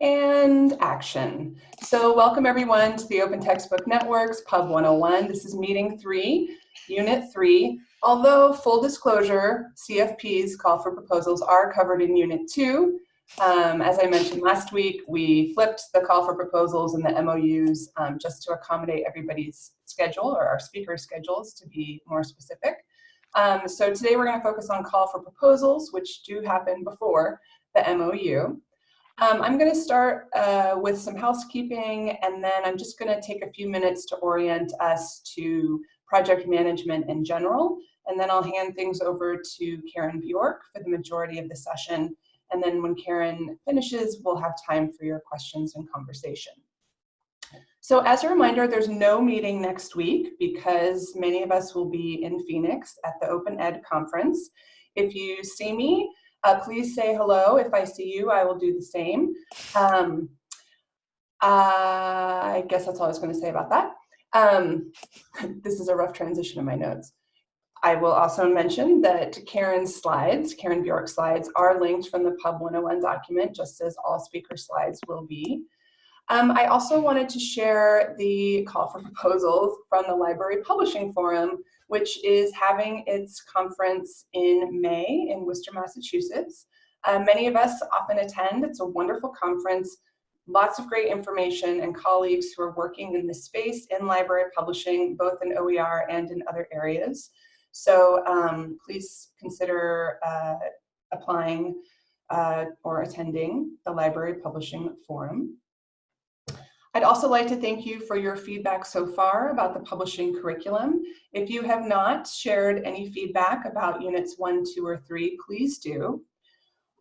and action. So welcome everyone to the Open Textbook Network's Pub 101. This is meeting three, unit three. Although full disclosure, CFP's call for proposals are covered in unit two. Um, as I mentioned last week, we flipped the call for proposals and the MOUs um, just to accommodate everybody's schedule or our speaker schedules to be more specific. Um, so today we're going to focus on call for proposals, which do happen before the MOU. Um, I'm going to start uh, with some housekeeping, and then I'm just going to take a few minutes to orient us to project management in general, and then I'll hand things over to Karen Bjork for the majority of the session. And then when Karen finishes, we'll have time for your questions and conversation. So as a reminder, there's no meeting next week because many of us will be in Phoenix at the Open Ed conference. If you see me, uh, please say hello. If I see you, I will do the same. Um, I guess that's all I was going to say about that. Um, this is a rough transition in my notes. I will also mention that Karen's slides, Karen Bjork's slides, are linked from the Pub 101 document, just as all speaker slides will be. Um, I also wanted to share the call for proposals from the Library Publishing Forum, which is having its conference in May in Worcester, Massachusetts. Uh, many of us often attend. It's a wonderful conference, lots of great information and colleagues who are working in this space in library publishing, both in OER and in other areas. So um, please consider uh, applying uh, or attending the Library Publishing Forum. I'd also like to thank you for your feedback so far about the publishing curriculum. If you have not shared any feedback about units one, two, or three, please do.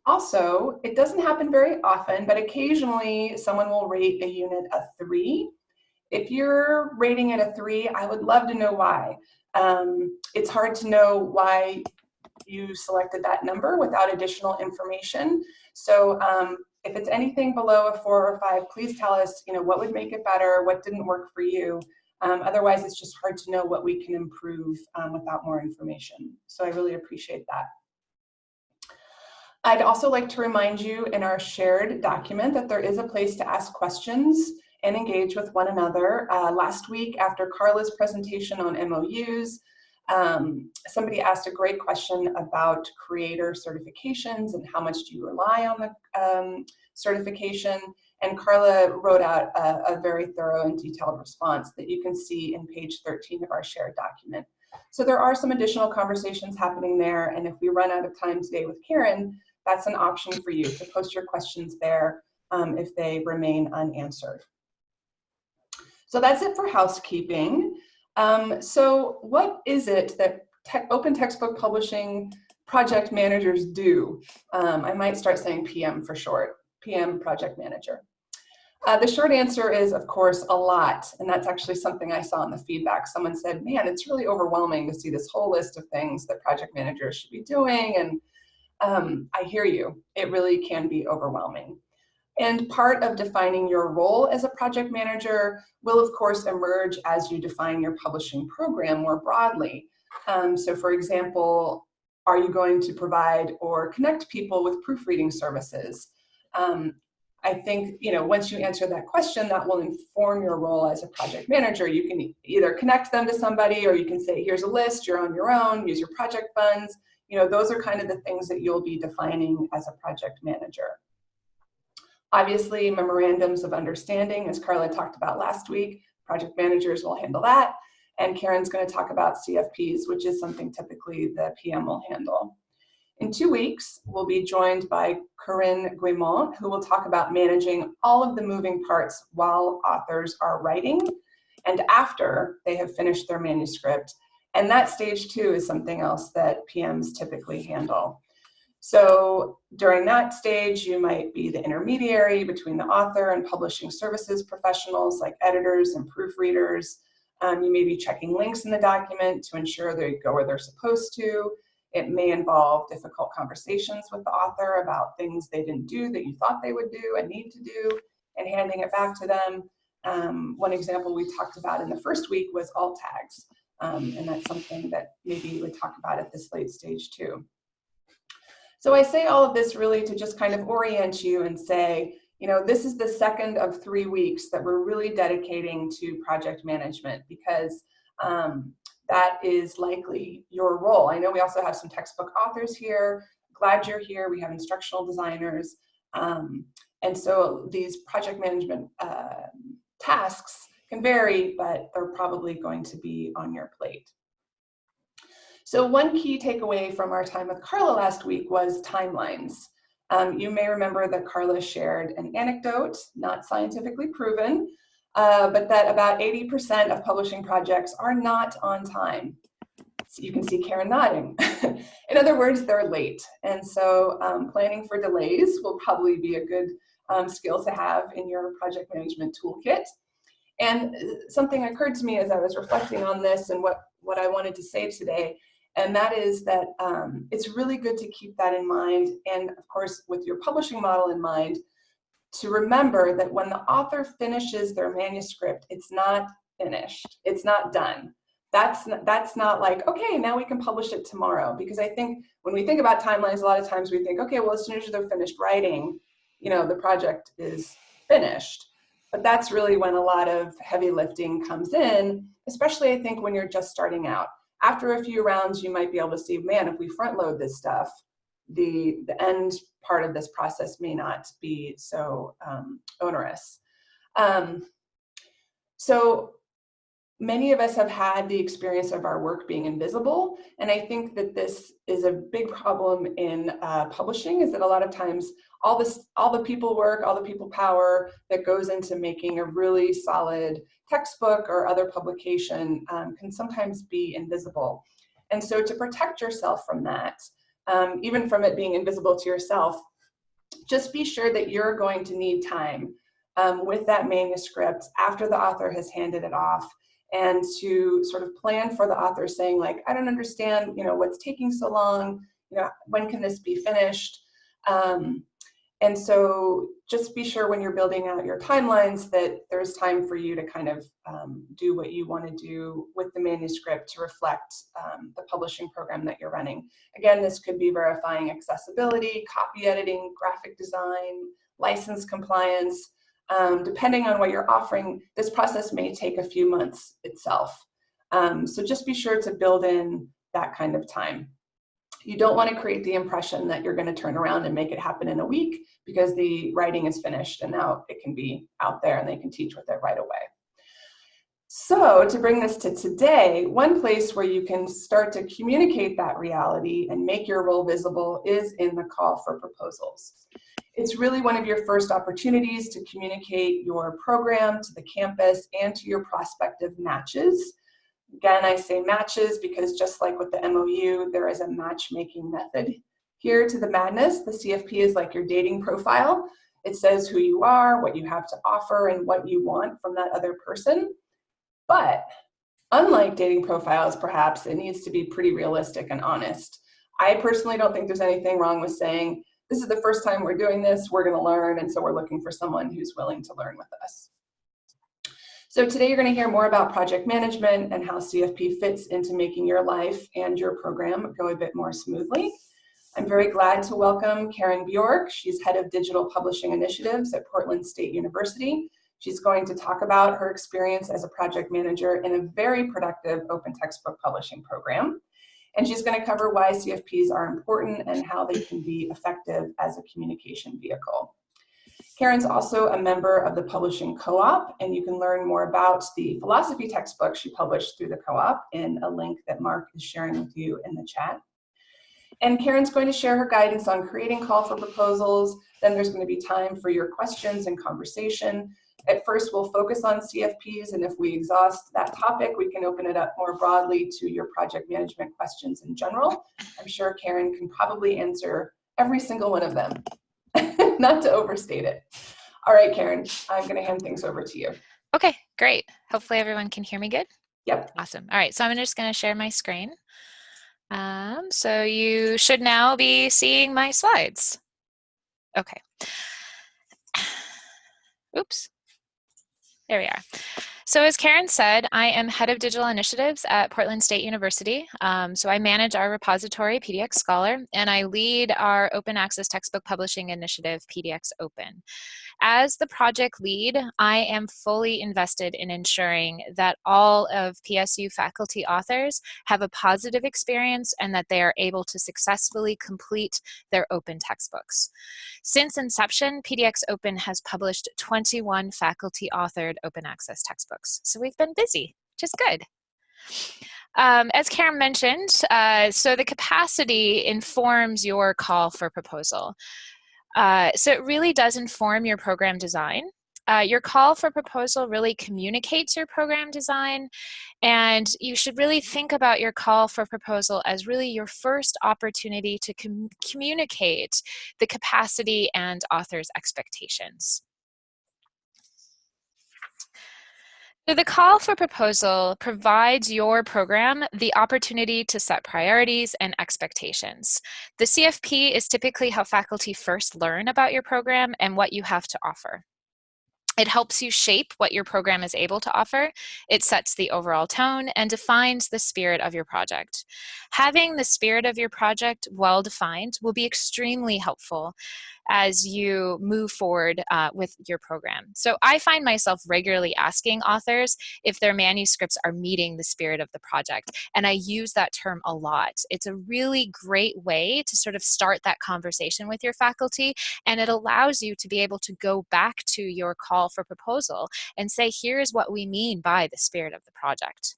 Also, it doesn't happen very often, but occasionally someone will rate a unit a three. If you're rating it a three, I would love to know why. Um, it's hard to know why you selected that number without additional information. So um, if it's anything below a four or five, please tell us, you know, what would make it better, what didn't work for you. Um, otherwise, it's just hard to know what we can improve um, without more information. So I really appreciate that. I'd also like to remind you in our shared document that there is a place to ask questions and engage with one another. Uh, last week, after Carla's presentation on MOUs, um, somebody asked a great question about creator certifications and how much do you rely on the um, certification. And Carla wrote out a, a, very thorough and detailed response that you can see in page 13 of our shared document. So there are some additional conversations happening there. And if we run out of time today with Karen, that's an option for you to post your questions there um, if they remain unanswered. So that's it for housekeeping. Um, so what is it that open textbook publishing project managers do? Um, I might start saying PM for short, PM project manager. Uh, the short answer is, of course, a lot. And that's actually something I saw in the feedback. Someone said, man, it's really overwhelming to see this whole list of things that project managers should be doing. And um, I hear you. It really can be overwhelming. And part of defining your role as a project manager will of course emerge as you define your publishing program more broadly. Um, so for example, are you going to provide or connect people with proofreading services? Um, I think, you know, once you answer that question, that will inform your role as a project manager. You can either connect them to somebody or you can say, here's a list, you're on your own, use your project funds. You know, those are kind of the things that you'll be defining as a project manager. Obviously, memorandums of understanding, as Carla talked about last week, project managers will handle that. And Karen's gonna talk about CFPs, which is something typically the PM will handle. In two weeks, we'll be joined by Corinne Guimont, who will talk about managing all of the moving parts while authors are writing and after they have finished their manuscript. And that stage two is something else that PMs typically handle. So during that stage, you might be the intermediary between the author and publishing services professionals like editors and proofreaders. Um, you may be checking links in the document to ensure they go where they're supposed to. It may involve difficult conversations with the author about things they didn't do that you thought they would do and need to do and handing it back to them. Um, one example we talked about in the first week was alt tags. Um, and that's something that maybe you would talk about at this late stage too. So I say all of this really to just kind of orient you and say, you know, this is the second of three weeks that we're really dedicating to project management because um, that is likely your role. I know we also have some textbook authors here. Glad you're here. We have instructional designers. Um, and so these project management uh, tasks can vary, but they're probably going to be on your plate. So one key takeaway from our time with Carla last week was timelines. Um, you may remember that Carla shared an anecdote, not scientifically proven, uh, but that about 80% of publishing projects are not on time. So you can see Karen nodding. In other words, they're late. And so um, planning for delays will probably be a good um, skill to have in your project management toolkit. And uh, something occurred to me as I was reflecting on this and what, what I wanted to say today and that is that um, it's really good to keep that in mind. And of course, with your publishing model in mind, to remember that when the author finishes their manuscript, it's not finished, it's not done. That's that's not like, okay, now we can publish it tomorrow. Because I think when we think about timelines, a lot of times we think, okay, well, as soon as they're finished writing, you know, the project is finished. But that's really when a lot of heavy lifting comes in, especially I think when you're just starting out after a few rounds, you might be able to see, man, if we front load this stuff, the, the end part of this process may not be so um, onerous. Um, so many of us have had the experience of our work being invisible. And I think that this is a big problem in uh, publishing is that a lot of times all this, all the people work, all the people power that goes into making a really solid textbook or other publication um, can sometimes be invisible. And so to protect yourself from that, um, even from it being invisible to yourself, just be sure that you're going to need time um, with that manuscript after the author has handed it off and to sort of plan for the author saying like, I don't understand, you know, what's taking so long, you know, when can this be finished? Um, and so just be sure when you're building out your timelines that there's time for you to kind of um, do what you want to do with the manuscript to reflect um, the publishing program that you're running. Again, this could be verifying accessibility, copy editing, graphic design, license compliance. Um, depending on what you're offering, this process may take a few months itself. Um, so just be sure to build in that kind of time. You don't want to create the impression that you're going to turn around and make it happen in a week because the writing is finished and now it can be out there and they can teach with it right away. So to bring this to today, one place where you can start to communicate that reality and make your role visible is in the call for proposals. It's really one of your first opportunities to communicate your program to the campus and to your prospective matches. Again, I say matches because just like with the MOU, there is a matchmaking method here to the madness. The CFP is like your dating profile. It says who you are, what you have to offer, and what you want from that other person. But unlike dating profiles, perhaps, it needs to be pretty realistic and honest. I personally don't think there's anything wrong with saying, this is the first time we're doing this, we're gonna learn, and so we're looking for someone who's willing to learn with us. So today you're going to hear more about project management and how CFP fits into making your life and your program go a bit more smoothly. I'm very glad to welcome Karen Bjork. She's head of digital publishing initiatives at Portland State University. She's going to talk about her experience as a project manager in a very productive open textbook publishing program. And she's going to cover why CFPs are important and how they can be effective as a communication vehicle. Karen's also a member of the Publishing Co-op, and you can learn more about the philosophy textbook she published through the co-op in a link that Mark is sharing with you in the chat. And Karen's going to share her guidance on creating call for proposals. Then there's going to be time for your questions and conversation. At first, we'll focus on CFPs, and if we exhaust that topic, we can open it up more broadly to your project management questions in general. I'm sure Karen can probably answer every single one of them. not to overstate it. All right, Karen, I'm going to hand things over to you. Okay, great. Hopefully everyone can hear me good. Yep. Awesome. All right, so I'm just going to share my screen. Um, so you should now be seeing my slides. Okay. Oops. There we are. So as Karen said, I am head of digital initiatives at Portland State University. Um, so I manage our repository, PDX Scholar, and I lead our open access textbook publishing initiative, PDX Open. As the project lead, I am fully invested in ensuring that all of PSU faculty authors have a positive experience and that they are able to successfully complete their open textbooks. Since inception, PDX Open has published 21 faculty authored open access textbooks. So we've been busy, which is good. Um, as Karen mentioned, uh, so the capacity informs your call for proposal. Uh, so it really does inform your program design. Uh, your call for proposal really communicates your program design and you should really think about your call for proposal as really your first opportunity to com communicate the capacity and author's expectations. So the call for proposal provides your program the opportunity to set priorities and expectations. The CFP is typically how faculty first learn about your program and what you have to offer. It helps you shape what your program is able to offer. It sets the overall tone and defines the spirit of your project. Having the spirit of your project well defined will be extremely helpful as you move forward uh, with your program. So I find myself regularly asking authors if their manuscripts are meeting the spirit of the project. And I use that term a lot. It's a really great way to sort of start that conversation with your faculty. And it allows you to be able to go back to your call for proposal and say, here's what we mean by the spirit of the project.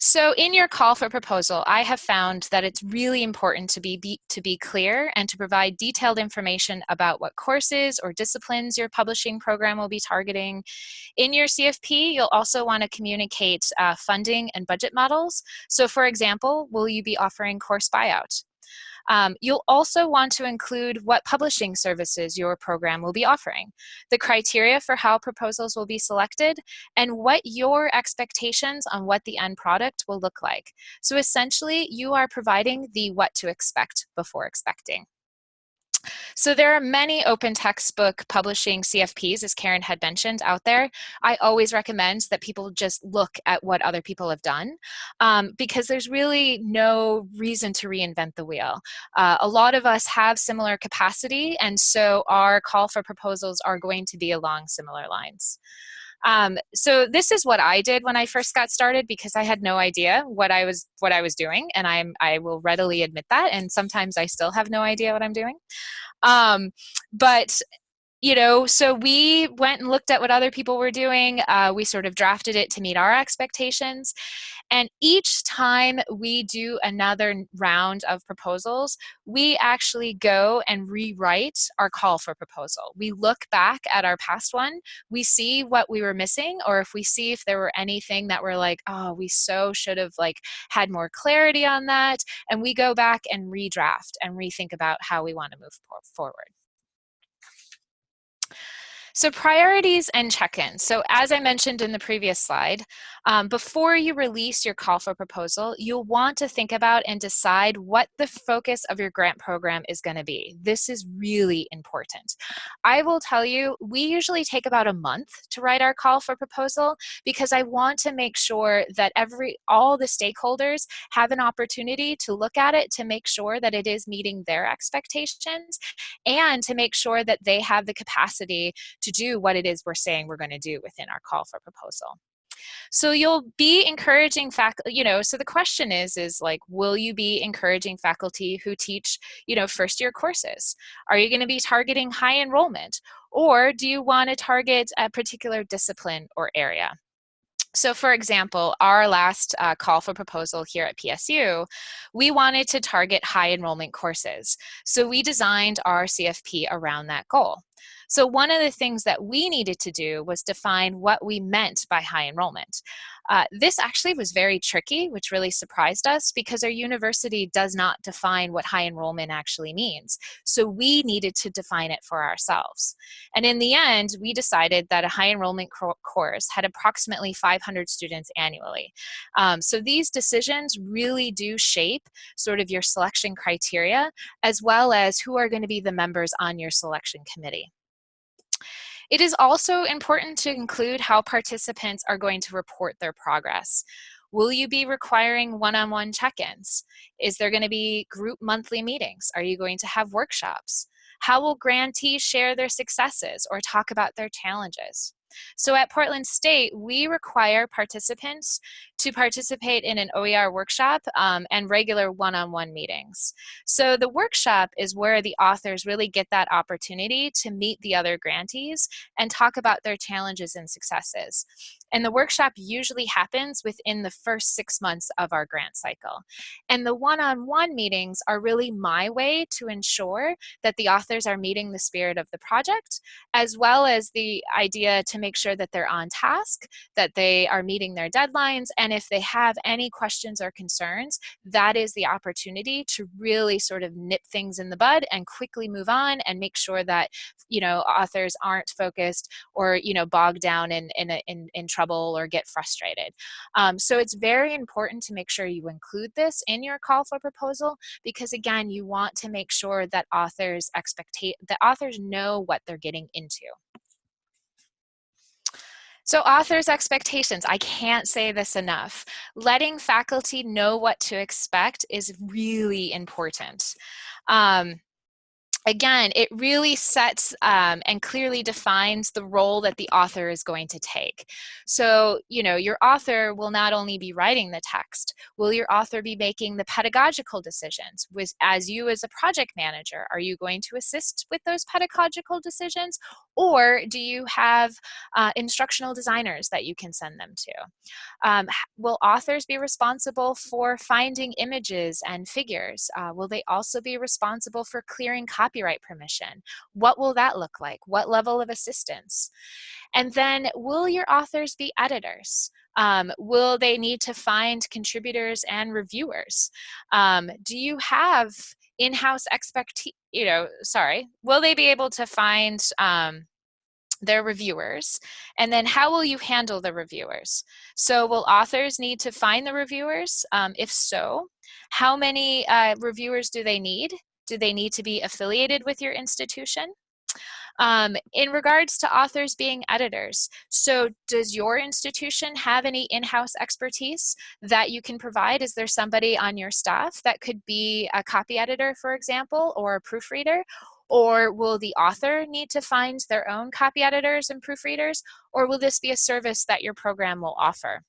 So in your call for proposal, I have found that it's really important to be, be, to be clear and to provide detailed information about what courses or disciplines your publishing program will be targeting. In your CFP, you'll also want to communicate uh, funding and budget models. So for example, will you be offering course buyout? Um, you'll also want to include what publishing services your program will be offering, the criteria for how proposals will be selected, and what your expectations on what the end product will look like. So essentially, you are providing the what to expect before expecting. So there are many open textbook publishing CFPs, as Karen had mentioned, out there. I always recommend that people just look at what other people have done um, because there's really no reason to reinvent the wheel. Uh, a lot of us have similar capacity, and so our call for proposals are going to be along similar lines. Um, so this is what I did when I first got started because I had no idea what I was what I was doing, and I'm I will readily admit that. And sometimes I still have no idea what I'm doing. Um, but you know, so we went and looked at what other people were doing. Uh, we sort of drafted it to meet our expectations. And each time we do another round of proposals, we actually go and rewrite our call for proposal. We look back at our past one, we see what we were missing, or if we see if there were anything that we're like, oh, we so should have like had more clarity on that. And we go back and redraft and rethink about how we want to move forward. So priorities and check-ins. So as I mentioned in the previous slide, um, before you release your call for proposal, you'll want to think about and decide what the focus of your grant program is going to be. This is really important. I will tell you, we usually take about a month to write our call for proposal because I want to make sure that every all the stakeholders have an opportunity to look at it to make sure that it is meeting their expectations and to make sure that they have the capacity to to do what it is we're saying we're going to do within our call for proposal. So you'll be encouraging faculty, you know, so the question is, is like, will you be encouraging faculty who teach, you know, first year courses? Are you going to be targeting high enrollment? Or do you want to target a particular discipline or area? So for example, our last uh, call for proposal here at PSU, we wanted to target high enrollment courses. So we designed our CFP around that goal. So one of the things that we needed to do was define what we meant by high enrollment. Uh, this actually was very tricky, which really surprised us because our university does not define what high enrollment actually means. So we needed to define it for ourselves. And in the end, we decided that a high enrollment course had approximately 500 students annually. Um, so these decisions really do shape sort of your selection criteria, as well as who are going to be the members on your selection committee. It is also important to include how participants are going to report their progress. Will you be requiring one-on-one -on -one check-ins? Is there going to be group monthly meetings? Are you going to have workshops? How will grantees share their successes or talk about their challenges? So at Portland State, we require participants to participate in an OER workshop um, and regular one-on-one -on -one meetings. So the workshop is where the authors really get that opportunity to meet the other grantees and talk about their challenges and successes. And the workshop usually happens within the first six months of our grant cycle. And the one-on-one -on -one meetings are really my way to ensure that the authors are meeting the spirit of the project, as well as the idea to make sure that they're on task, that they are meeting their deadlines, and if they have any questions or concerns, that is the opportunity to really sort of nip things in the bud and quickly move on and make sure that, you know, authors aren't focused or, you know, bogged down in, in, in, in trouble or get frustrated. Um, so it's very important to make sure you include this in your call for proposal because again, you want to make sure that authors expectate that authors know what they're getting into. So authors' expectations, I can't say this enough. Letting faculty know what to expect is really important. Um, again, it really sets um, and clearly defines the role that the author is going to take. So, you know, your author will not only be writing the text, will your author be making the pedagogical decisions? As you as a project manager, are you going to assist with those pedagogical decisions? Or do you have uh, instructional designers that you can send them to? Um, will authors be responsible for finding images and figures? Uh, will they also be responsible for clearing copyright permission? What will that look like? What level of assistance? And then will your authors be editors? Um, will they need to find contributors and reviewers? Um, do you have in-house expect you know sorry will they be able to find um, their reviewers? And then how will you handle the reviewers? So will authors need to find the reviewers? Um, if so how many uh, reviewers do they need? Do they need to be affiliated with your institution um, in regards to authors being editors, so does your institution have any in-house expertise that you can provide? Is there somebody on your staff that could be a copy editor, for example, or a proofreader? Or will the author need to find their own copy editors and proofreaders? Or will this be a service that your program will offer?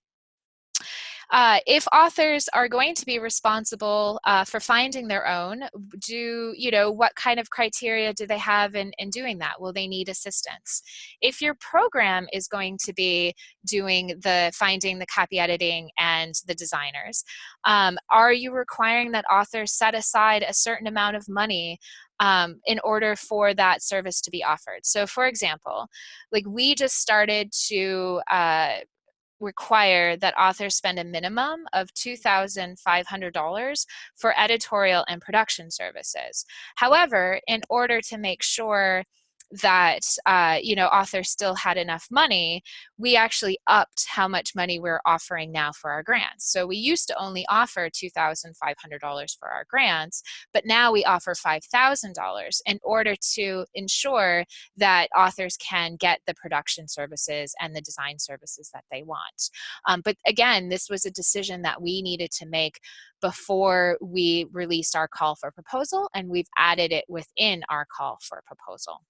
Uh, if authors are going to be responsible uh, for finding their own, do, you know, what kind of criteria do they have in, in doing that? Will they need assistance? If your program is going to be doing the finding, the copy editing, and the designers, um, are you requiring that authors set aside a certain amount of money um, in order for that service to be offered. So for example, like we just started to uh, require that authors spend a minimum of $2,500 for editorial and production services. However, in order to make sure that uh, you know authors still had enough money, we actually upped how much money we're offering now for our grants. So we used to only offer $2,500 for our grants, but now we offer $5,000 in order to ensure that authors can get the production services and the design services that they want. Um, but again, this was a decision that we needed to make before we released our call for proposal and we've added it within our call for proposal.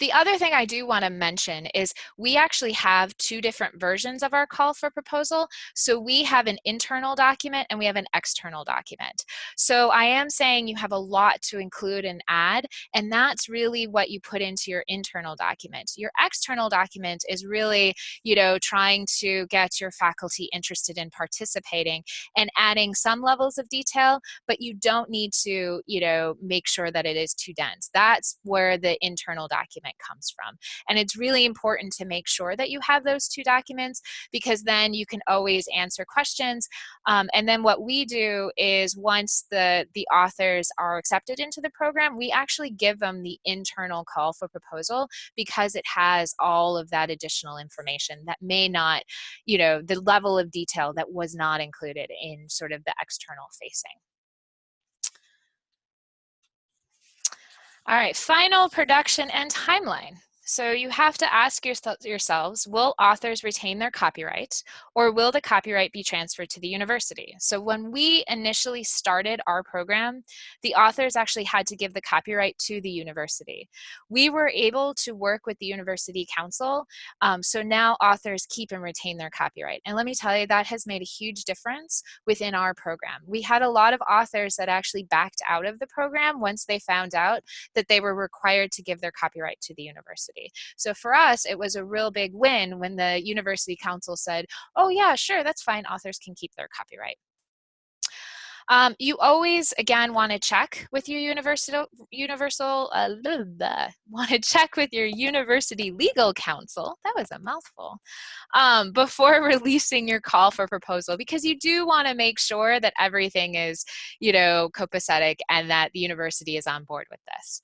The other thing I do want to mention is we actually have two different versions of our call for proposal. So we have an internal document and we have an external document. So I am saying you have a lot to include and add, and that's really what you put into your internal document. Your external document is really, you know, trying to get your faculty interested in participating and adding some levels of detail, but you don't need to, you know, make sure that it is too dense. That's where the internal document comes from. And it's really important to make sure that you have those two documents because then you can always answer questions. Um, and then what we do is once the, the authors are accepted into the program, we actually give them the internal call for proposal because it has all of that additional information that may not, you know, the level of detail that was not included in sort of the external facing. All right, final production and timeline. So you have to ask yourselves, will authors retain their copyright or will the copyright be transferred to the university? So when we initially started our program, the authors actually had to give the copyright to the university. We were able to work with the university counsel, um, so now authors keep and retain their copyright. And let me tell you, that has made a huge difference within our program. We had a lot of authors that actually backed out of the program once they found out that they were required to give their copyright to the university university. So for us, it was a real big win when the university counsel said, oh yeah, sure, that's fine, authors can keep their copyright. Um, you always, again, want to check with your universal, universal uh, want to check with your university legal counsel, that was a mouthful, um, before releasing your call for proposal because you do want to make sure that everything is, you know, copacetic and that the university is on board with this.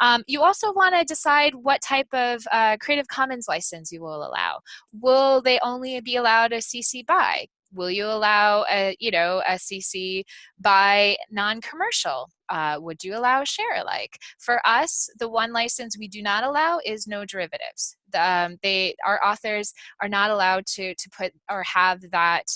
Um, you also want to decide what type of uh, Creative Commons license you will allow. Will they only be allowed a CC BY? Will you allow a you know a cc by non-commercial? Uh, would you allow a share? Alike for us the one license we do not allow is no derivatives. The, um, they our authors are not allowed to to put or have that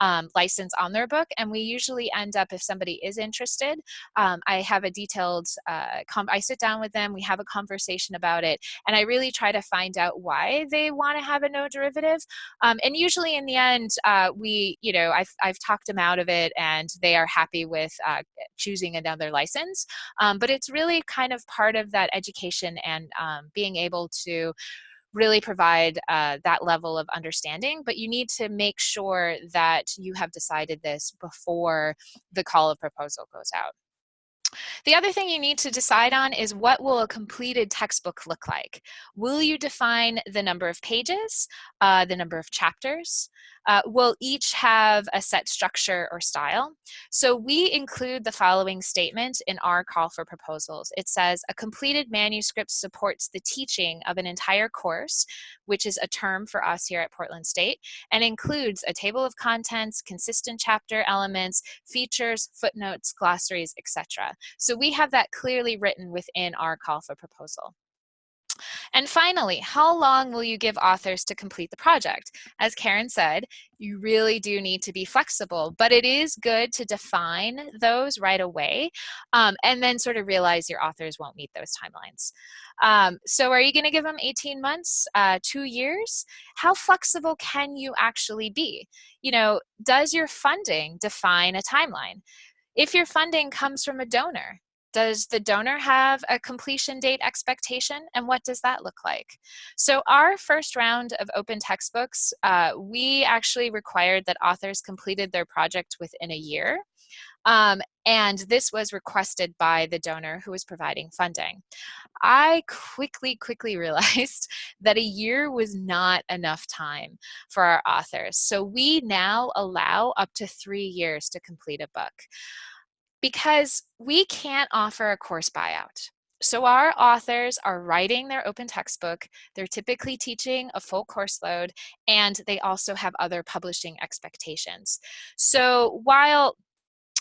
um, license on their book. And we usually end up, if somebody is interested, um, I have a detailed, uh, I sit down with them, we have a conversation about it, and I really try to find out why they want to have a no derivative. Um, and usually in the end, uh, we, you know, I've, I've talked them out of it and they are happy with uh, choosing another license. Um, but it's really kind of part of that education and um, being able to really provide uh, that level of understanding, but you need to make sure that you have decided this before the call of proposal goes out. The other thing you need to decide on is what will a completed textbook look like? Will you define the number of pages, uh, the number of chapters? Uh, will each have a set structure or style? So we include the following statement in our call for proposals. It says, a completed manuscript supports the teaching of an entire course, which is a term for us here at Portland State, and includes a table of contents, consistent chapter elements, features, footnotes, glossaries, etc. So we have that clearly written within our call for proposal. And finally, how long will you give authors to complete the project? As Karen said, you really do need to be flexible, but it is good to define those right away um, and then sort of realize your authors won't meet those timelines. Um, so are you gonna give them 18 months, uh, two years? How flexible can you actually be? You know, does your funding define a timeline? If your funding comes from a donor, does the donor have a completion date expectation and what does that look like? So our first round of open textbooks, uh, we actually required that authors completed their project within a year. Um, and this was requested by the donor who was providing funding. I quickly, quickly realized that a year was not enough time for our authors. So we now allow up to three years to complete a book because we can't offer a course buyout. So our authors are writing their open textbook, they're typically teaching a full course load, and they also have other publishing expectations. So while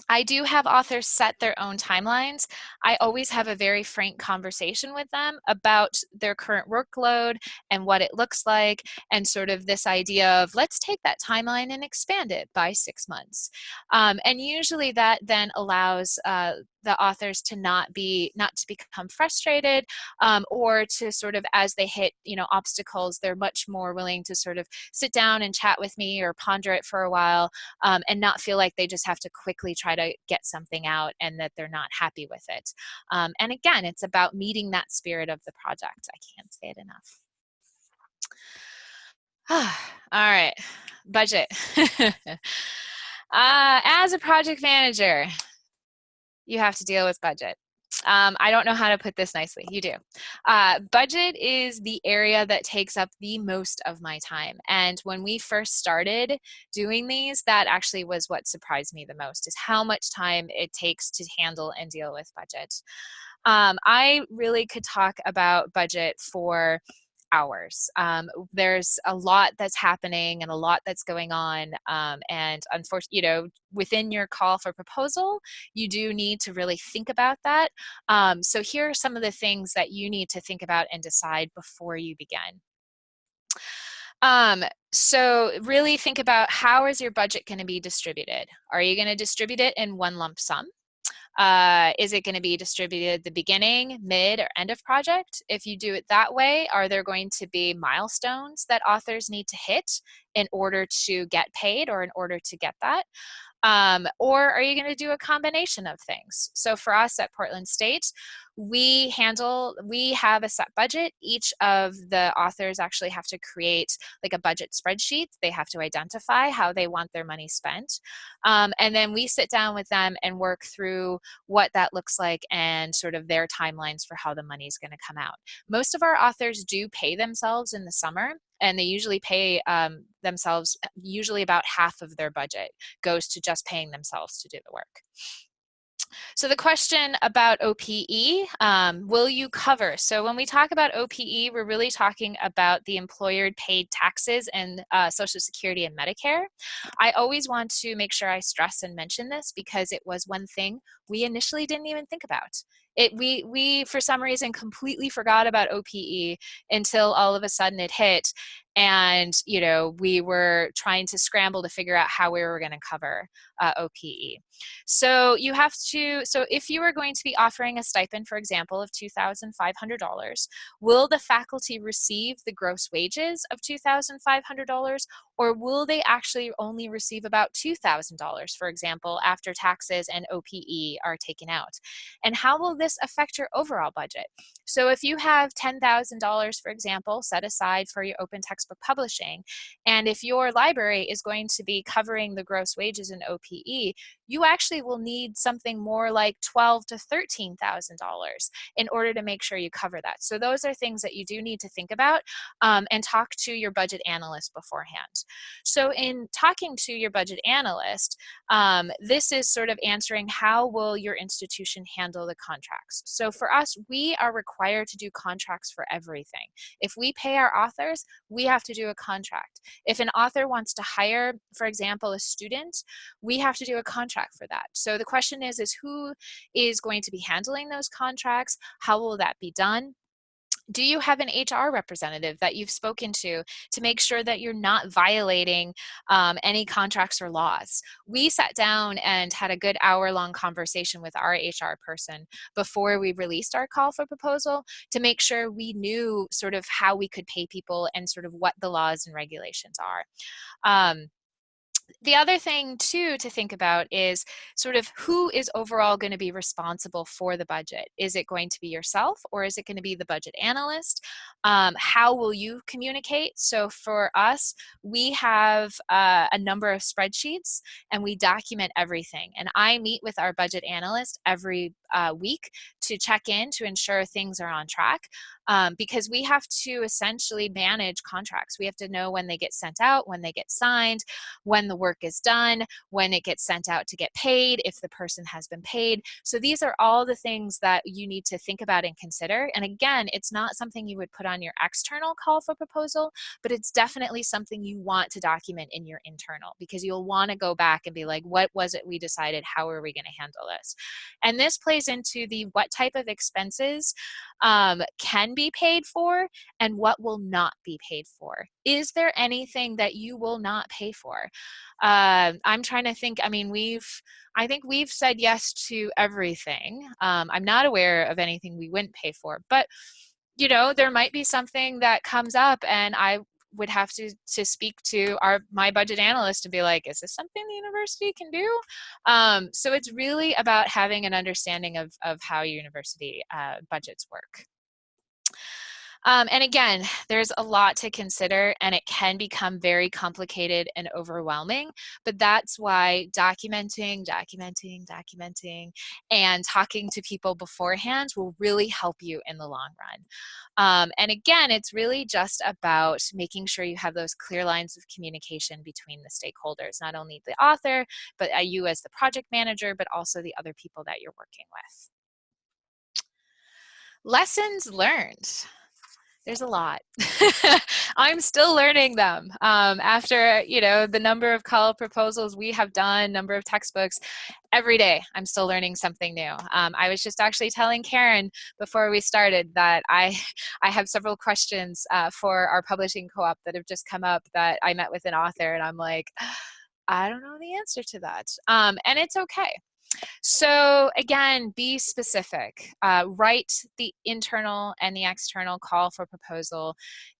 I do have authors set their own timelines. I always have a very frank conversation with them about their current workload and what it looks like and sort of this idea of let's take that timeline and expand it by six months. Um, and usually that then allows uh, the authors to not be not to become frustrated um, or to sort of as they hit you know obstacles they're much more willing to sort of sit down and chat with me or ponder it for a while um, and not feel like they just have to quickly try to get something out and that they're not happy with it. Um, and again it's about meeting that spirit of the project. I can't say it enough. All right. Budget. Uh, as a project manager you have to deal with budget. Um, I don't know how to put this nicely. You do. Uh, budget is the area that takes up the most of my time. And when we first started doing these, that actually was what surprised me the most is how much time it takes to handle and deal with budget. Um, I really could talk about budget for hours. Um, there's a lot that's happening and a lot that's going on. Um, and unfortunately, you know, within your call for proposal, you do need to really think about that. Um, so here are some of the things that you need to think about and decide before you begin. Um, so really think about how is your budget going to be distributed? Are you going to distribute it in one lump sum? Uh, is it going to be distributed the beginning, mid, or end of project? If you do it that way, are there going to be milestones that authors need to hit in order to get paid or in order to get that? Um, or are you going to do a combination of things? So for us at Portland State, we handle, we have a set budget. Each of the authors actually have to create like a budget spreadsheet. They have to identify how they want their money spent. Um, and then we sit down with them and work through what that looks like and sort of their timelines for how the money is going to come out. Most of our authors do pay themselves in the summer and they usually pay um, themselves, usually about half of their budget goes to just paying themselves to do the work. So the question about OPE, um, will you cover? So when we talk about OPE, we're really talking about the employer paid taxes and uh, Social Security and Medicare. I always want to make sure I stress and mention this because it was one thing we initially didn't even think about. It, we, we, for some reason, completely forgot about OPE until all of a sudden it hit and you know we were trying to scramble to figure out how we were going to cover uh, OPE. So you have to, so if you are going to be offering a stipend, for example, of $2,500, will the faculty receive the gross wages of $2,500 or will they actually only receive about $2,000, for example, after taxes and OPE are taken out? And how will this affect your overall budget? So if you have $10,000, for example, set aside for your open publishing, and if your library is going to be covering the gross wages in OPE, you actually will need something more like twelve to $13,000 in order to make sure you cover that. So those are things that you do need to think about um, and talk to your budget analyst beforehand. So in talking to your budget analyst, um, this is sort of answering how will your institution handle the contracts. So for us, we are required to do contracts for everything. If we pay our authors, we have to do a contract. If an author wants to hire, for example, a student, we have to do a contract for that. So the question is, is who is going to be handling those contracts? How will that be done? Do you have an HR representative that you've spoken to to make sure that you're not violating um, any contracts or laws? We sat down and had a good hour long conversation with our HR person before we released our call for proposal to make sure we knew sort of how we could pay people and sort of what the laws and regulations are. Um, the other thing too to think about is sort of who is overall going to be responsible for the budget. Is it going to be yourself or is it going to be the budget analyst? Um, how will you communicate? So for us, we have uh, a number of spreadsheets and we document everything. And I meet with our budget analyst every uh, week to check in to ensure things are on track um, because we have to essentially manage contracts. We have to know when they get sent out, when they get signed, when the work is done, when it gets sent out to get paid, if the person has been paid. So these are all the things that you need to think about and consider. And again, it's not something you would put on your external call for proposal, but it's definitely something you want to document in your internal because you'll want to go back and be like, what was it we decided? How are we going to handle this? And this plays into the what type of expenses um, can be paid for and what will not be paid for. Is there anything that you will not pay for? Uh, I'm trying to think, I mean, we've, I think we've said yes to everything. Um, I'm not aware of anything we wouldn't pay for, but you know, there might be something that comes up and I would have to to speak to our my budget analyst and be like is this something the university can do um, so it's really about having an understanding of of how university uh, budgets work um, and again, there's a lot to consider and it can become very complicated and overwhelming, but that's why documenting, documenting, documenting, and talking to people beforehand will really help you in the long run. Um, and again, it's really just about making sure you have those clear lines of communication between the stakeholders, not only the author, but uh, you as the project manager, but also the other people that you're working with. Lessons learned. there's a lot. I'm still learning them. Um, after, you know, the number of call proposals we have done, number of textbooks, every day I'm still learning something new. Um, I was just actually telling Karen before we started that I, I have several questions uh, for our publishing co-op that have just come up that I met with an author and I'm like, I don't know the answer to that. Um, and it's okay. So again, be specific. Uh, write the internal and the external call for proposal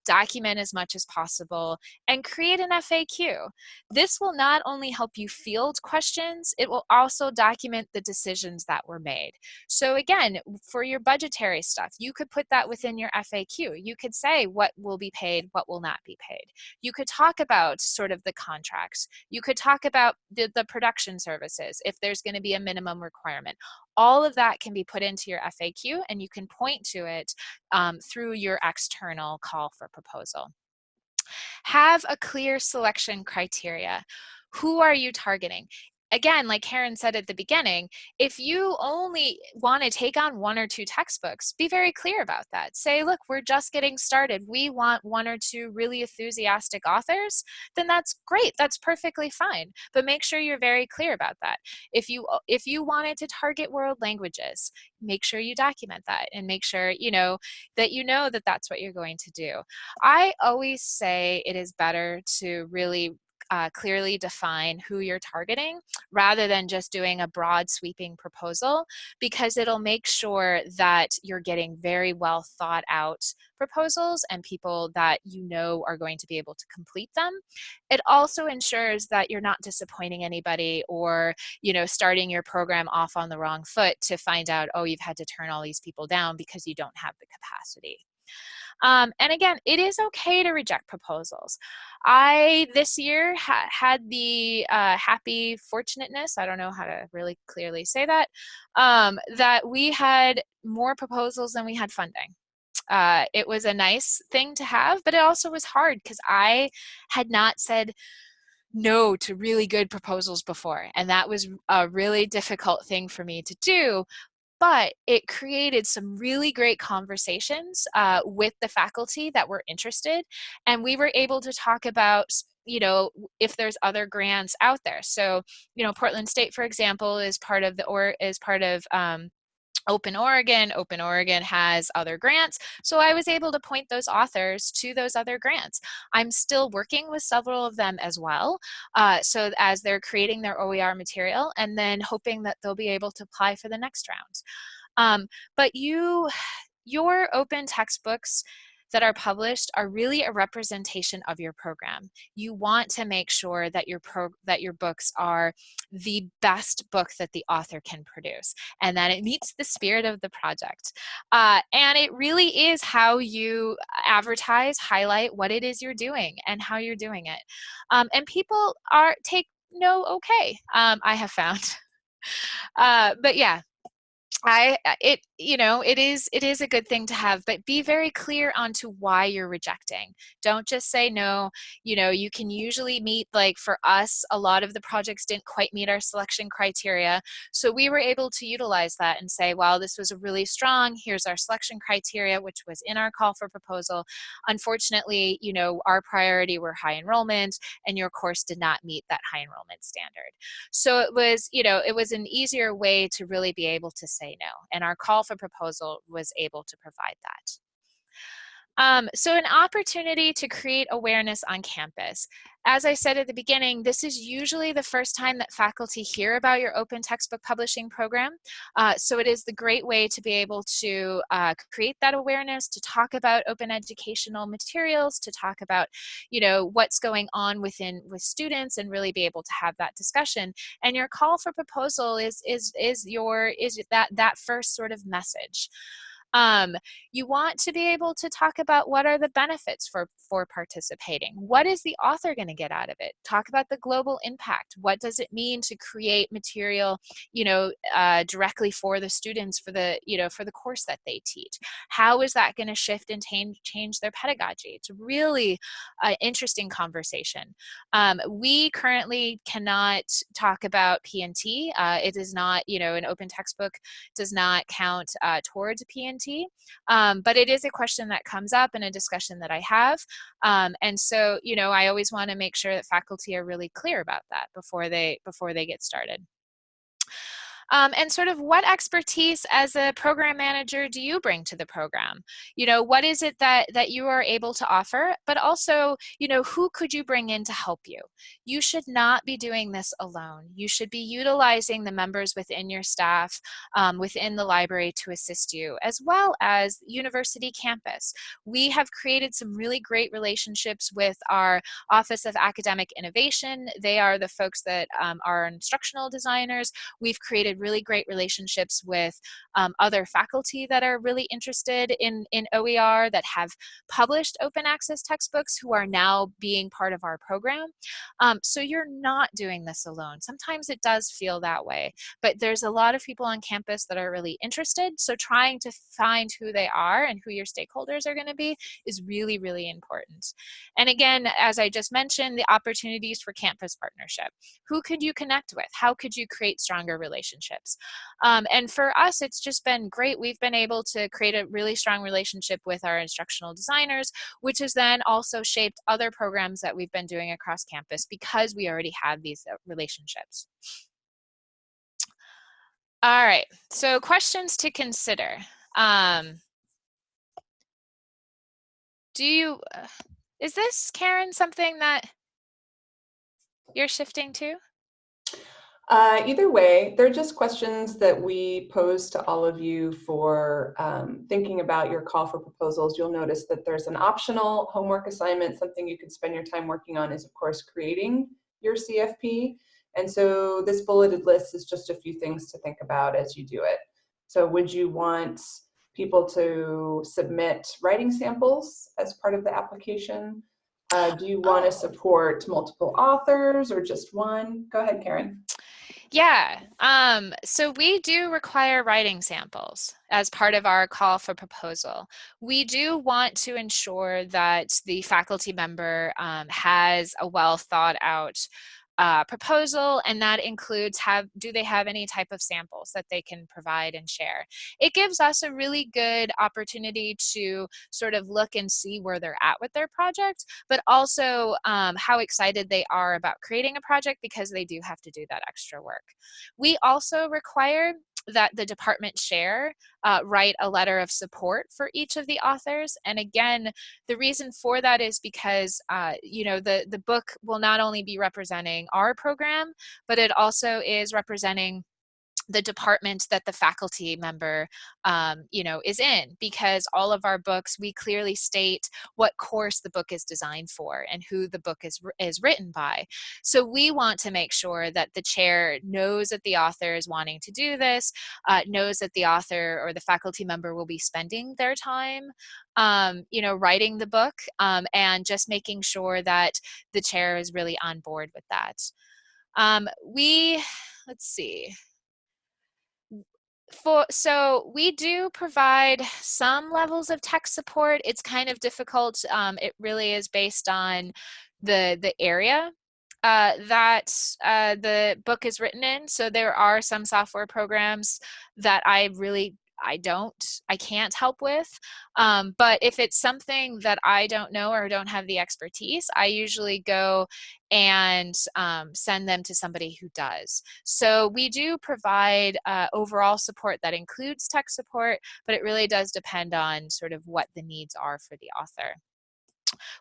document as much as possible, and create an FAQ. This will not only help you field questions, it will also document the decisions that were made. So again, for your budgetary stuff, you could put that within your FAQ. You could say what will be paid, what will not be paid. You could talk about sort of the contracts. You could talk about the, the production services, if there's gonna be a minimum requirement all of that can be put into your FAQ and you can point to it um, through your external call for proposal. Have a clear selection criteria. Who are you targeting? Again, like Karen said at the beginning, if you only want to take on one or two textbooks, be very clear about that. Say, look, we're just getting started. We want one or two really enthusiastic authors, then that's great. That's perfectly fine. But make sure you're very clear about that. If you uh, if you wanted to target world languages, make sure you document that and make sure, you know, that you know that that's what you're going to do. I always say it is better to really uh, clearly define who you're targeting rather than just doing a broad sweeping proposal because it'll make sure that you're getting very well thought out proposals and people that you know are going to be able to complete them. It also ensures that you're not disappointing anybody or you know starting your program off on the wrong foot to find out oh you've had to turn all these people down because you don't have the capacity. Um, and again, it is okay to reject proposals. I this year ha had the uh, happy fortunateness, I don't know how to really clearly say that, um, that we had more proposals than we had funding. Uh, it was a nice thing to have, but it also was hard because I had not said no to really good proposals before. And that was a really difficult thing for me to do but it created some really great conversations uh, with the faculty that were interested and we were able to talk about you know if there's other grants out there. So you know portland state for example is part of the or is part of um, Open Oregon. Open Oregon has other grants. So I was able to point those authors to those other grants. I'm still working with several of them as well. Uh, so as they're creating their OER material and then hoping that they'll be able to apply for the next round. Um, but you, your open textbooks that are published are really a representation of your program. You want to make sure that your pro that your books are the best book that the author can produce and that it meets the spirit of the project. Uh, and it really is how you advertise, highlight what it is you're doing and how you're doing it. Um, and people are take no okay, um, I have found. Uh, but yeah, I uh, it you know it is it is a good thing to have but be very clear onto why you're rejecting. Don't just say no you know you can usually meet like for us a lot of the projects didn't quite meet our selection criteria so we were able to utilize that and say well this was a really strong. Here's our selection criteria which was in our call for proposal. Unfortunately you know our priority were high enrollment and your course did not meet that high enrollment standard. So it was you know it was an easier way to really be able to say say no. And our call for proposal was able to provide that. Um, so an opportunity to create awareness on campus. As I said at the beginning, this is usually the first time that faculty hear about your open textbook publishing program. Uh, so it is the great way to be able to uh, create that awareness, to talk about open educational materials, to talk about, you know, what's going on within with students and really be able to have that discussion. And your call for proposal is is is your is that that first sort of message. Um, you want to be able to talk about what are the benefits for, for participating. What is the author going to get out of it? Talk about the global impact. What does it mean to create material, you know, uh, directly for the students for the, you know, for the course that they teach? How is that going to shift and change, change their pedagogy? It's really an interesting conversation. Um, we currently cannot talk about PNT. Uh, it is not, you know, an open textbook does not count uh, towards PNT absentee, um, but it is a question that comes up in a discussion that I have. Um, and so, you know, I always want to make sure that faculty are really clear about that before they before they get started. Um, and sort of what expertise as a program manager do you bring to the program? You know, what is it that, that you are able to offer, but also, you know, who could you bring in to help you? You should not be doing this alone. You should be utilizing the members within your staff, um, within the library to assist you, as well as university campus. We have created some really great relationships with our Office of Academic Innovation. They are the folks that um, are instructional designers. We've created really great relationships with um, other faculty that are really interested in, in OER that have published open access textbooks who are now being part of our program. Um, so you're not doing this alone. Sometimes it does feel that way, but there's a lot of people on campus that are really interested. So trying to find who they are and who your stakeholders are gonna be is really, really important. And again, as I just mentioned, the opportunities for campus partnership. Who could you connect with? How could you create stronger relationships? Relationships. Um, and for us, it's just been great. We've been able to create a really strong relationship with our instructional designers, which has then also shaped other programs that we've been doing across campus because we already have these uh, relationships. All right, so questions to consider. Um, do you, uh, is this, Karen, something that you're shifting to? Uh, either way, they're just questions that we pose to all of you for um, thinking about your call for proposals. You'll notice that there's an optional homework assignment. Something you could spend your time working on is, of course, creating your CFP. And so this bulleted list is just a few things to think about as you do it. So would you want people to submit writing samples as part of the application? Uh, do you want to support multiple authors or just one? Go ahead, Karen. Yeah, um, so we do require writing samples as part of our call for proposal. We do want to ensure that the faculty member um, has a well thought out uh, proposal and that includes have do they have any type of samples that they can provide and share. It gives us a really good opportunity to sort of look and see where they're at with their project but also um, how excited they are about creating a project because they do have to do that extra work. We also require that the department chair uh, write a letter of support for each of the authors. And again, the reason for that is because, uh, you know, the, the book will not only be representing our program, but it also is representing the department that the faculty member um, you know is in because all of our books we clearly state what course the book is designed for and who the book is is written by. So we want to make sure that the chair knows that the author is wanting to do this uh, knows that the author or the faculty member will be spending their time um, you know writing the book um, and just making sure that the chair is really on board with that. Um, we let's see for so we do provide some levels of tech support. It's kind of difficult um, it really is based on the the area uh, that uh, the book is written in. So there are some software programs that I really I don't, I can't help with. Um, but if it's something that I don't know or don't have the expertise, I usually go and um, send them to somebody who does. So we do provide uh, overall support that includes tech support, but it really does depend on sort of what the needs are for the author.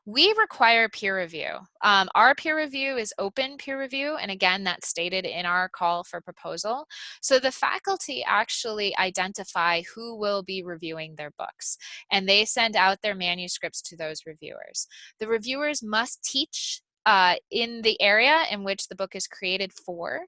We require peer review. Um, our peer review is open peer review, and again, that's stated in our call for proposal. So the faculty actually identify who will be reviewing their books, and they send out their manuscripts to those reviewers. The reviewers must teach uh, in the area in which the book is created for.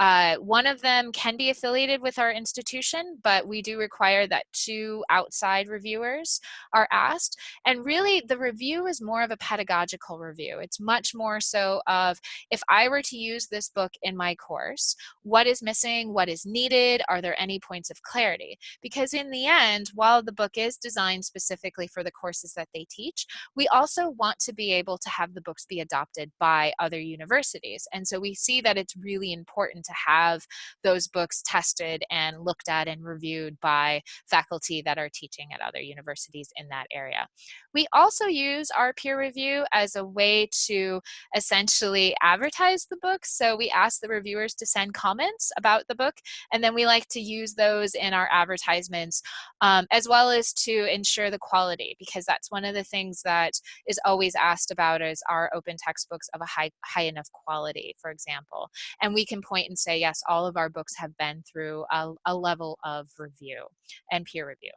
Uh, one of them can be affiliated with our institution, but we do require that two outside reviewers are asked. And really, the review is more of a pedagogical review. It's much more so of, if I were to use this book in my course, what is missing, what is needed, are there any points of clarity? Because in the end, while the book is designed specifically for the courses that they teach, we also want to be able to have the books be adopted by other universities. And so we see that it's really important to have those books tested and looked at and reviewed by faculty that are teaching at other universities in that area. We also use our peer review as a way to essentially advertise the book. So we ask the reviewers to send comments about the book, and then we like to use those in our advertisements, um, as well as to ensure the quality, because that's one of the things that is always asked about is our open textbooks of a high, high enough quality, for example. And we can point and say, yes, all of our books have been through a, a level of review and peer review.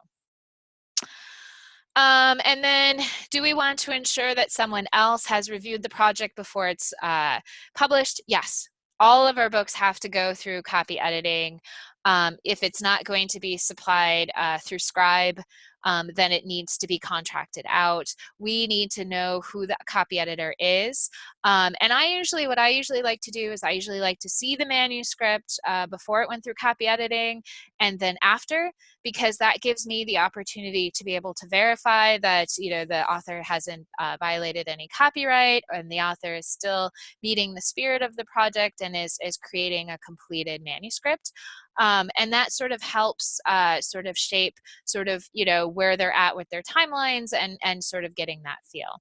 Um, and then do we want to ensure that someone else has reviewed the project before it's uh, published? Yes, all of our books have to go through copy editing. Um, if it's not going to be supplied uh, through Scribe, um, then it needs to be contracted out. We need to know who the copy editor is. Um, and I usually, what I usually like to do is I usually like to see the manuscript uh, before it went through copy editing and then after, because that gives me the opportunity to be able to verify that, you know, the author hasn't uh, violated any copyright and the author is still meeting the spirit of the project and is, is creating a completed manuscript. Um, and that sort of helps uh, sort of shape sort of, you know, where they're at with their timelines and, and sort of getting that feel.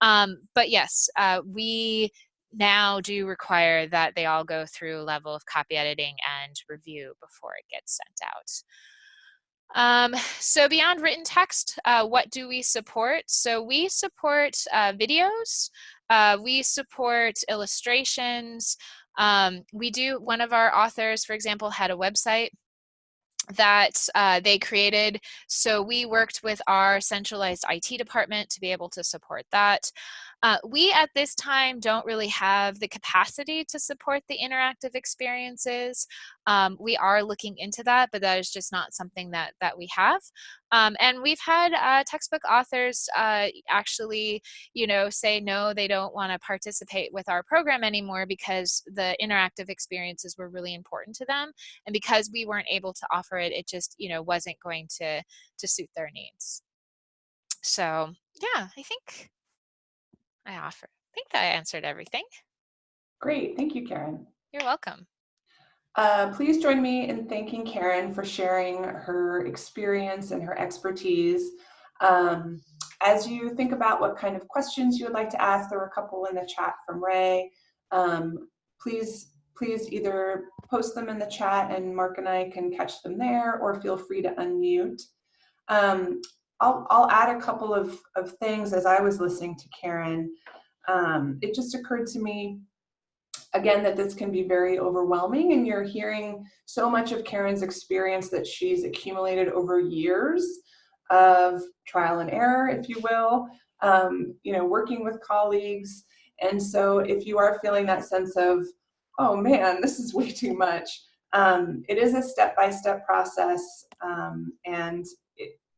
Um, but yes, uh, we now do require that they all go through a level of copy editing and review before it gets sent out. Um, so beyond written text, uh, what do we support? So we support uh, videos, uh, we support illustrations, um, we do, one of our authors, for example, had a website that uh, they created. So we worked with our centralized IT department to be able to support that. Uh, we at this time don't really have the capacity to support the interactive experiences. Um, we are looking into that, but that is just not something that, that we have. Um, and we've had uh, textbook authors uh, actually, you know, say no, they don't want to participate with our program anymore because the interactive experiences were really important to them. And because we weren't able to offer it, it just, you know, wasn't going to, to suit their needs. So yeah, I think I offer. I think that I answered everything. Great, thank you, Karen. You're welcome. Uh, please join me in thanking Karen for sharing her experience and her expertise. Um, as you think about what kind of questions you would like to ask, there were a couple in the chat from Ray. Um, please, please either post them in the chat and Mark and I can catch them there or feel free to unmute. Um, I'll, I'll add a couple of, of things as I was listening to Karen. Um, it just occurred to me, again, that this can be very overwhelming and you're hearing so much of Karen's experience that she's accumulated over years of trial and error, if you will, um, you know, working with colleagues. And so if you are feeling that sense of, oh man, this is way too much, um, it is a step-by-step -step process um, and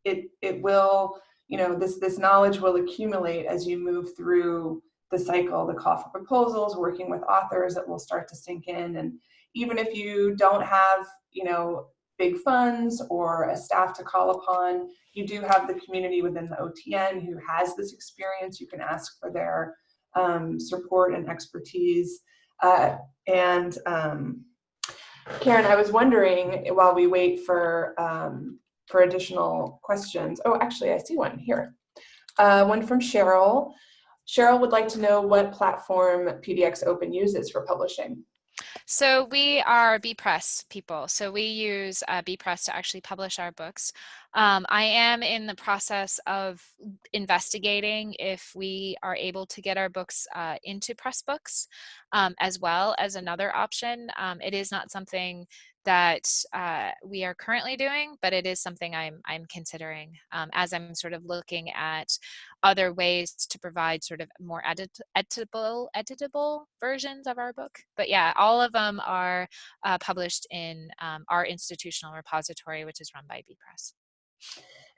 it, it will, you know, this, this knowledge will accumulate as you move through the cycle, the call for proposals, working with authors, it will start to sink in. And even if you don't have, you know, big funds or a staff to call upon, you do have the community within the OTN who has this experience. You can ask for their um, support and expertise. Uh, and um, Karen, I was wondering while we wait for um, for additional questions. Oh, actually, I see one here. Uh, one from Cheryl. Cheryl would like to know what platform PDX Open uses for publishing. So we are Bepress people. So we use uh, Bepress to actually publish our books. Um, I am in the process of investigating if we are able to get our books uh, into Pressbooks um, as well as another option. Um, it is not something that uh, we are currently doing, but it is something I'm, I'm considering um, as I'm sort of looking at other ways to provide sort of more edit editable, editable versions of our book. But yeah, all of them are uh, published in um, our institutional repository, which is run by Bepress.